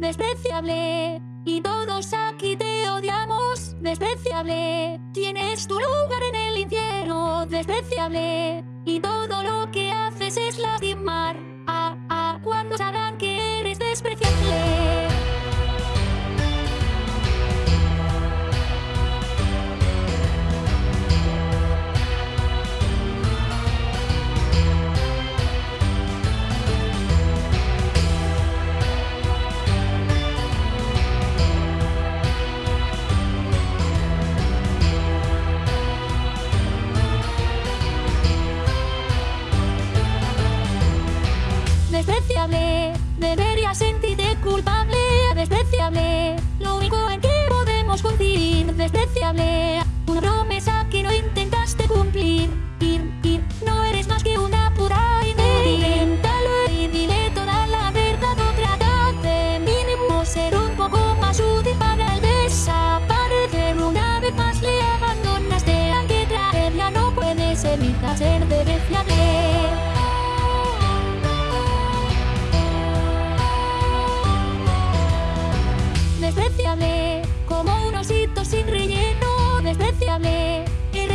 despreciable. Y todos aquí te odiamos, despreciable. Tienes tu lugar en el infierno, despreciable. Y todo lo que haces es lástima.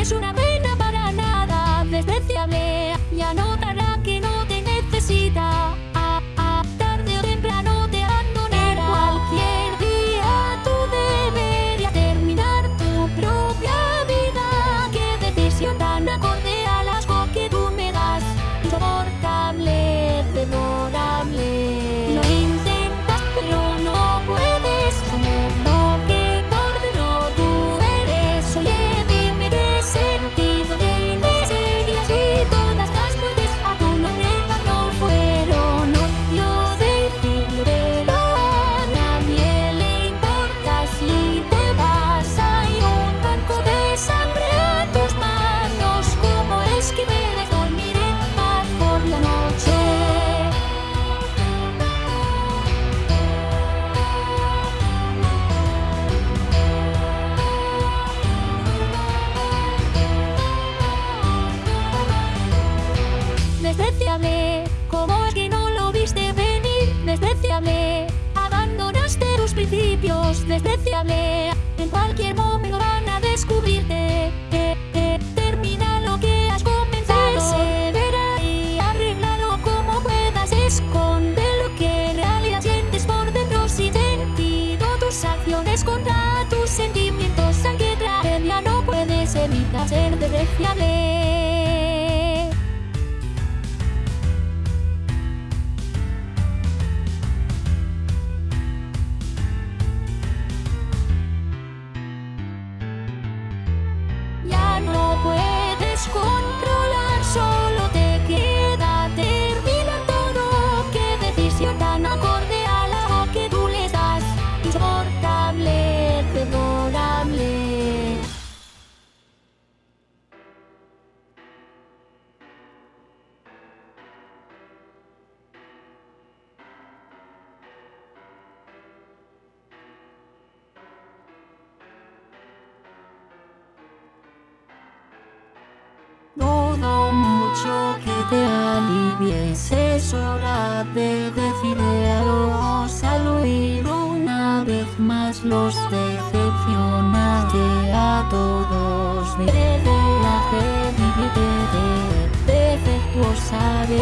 es una despreciable. En cualquier momento van a descubrirte. Eh, eh, Termina lo que has comenzado. Persevera y arreglalo como puedas. Esconde lo que en realidad sientes por dentro. Sin sentido tus acciones contra tus sentimientos. Aunque tragedia no puedes evitar ser despreciable. que te alivies Es hora de decirle adiós al una vez más los decepcionaste a todos. Vete a fe, defectuosa de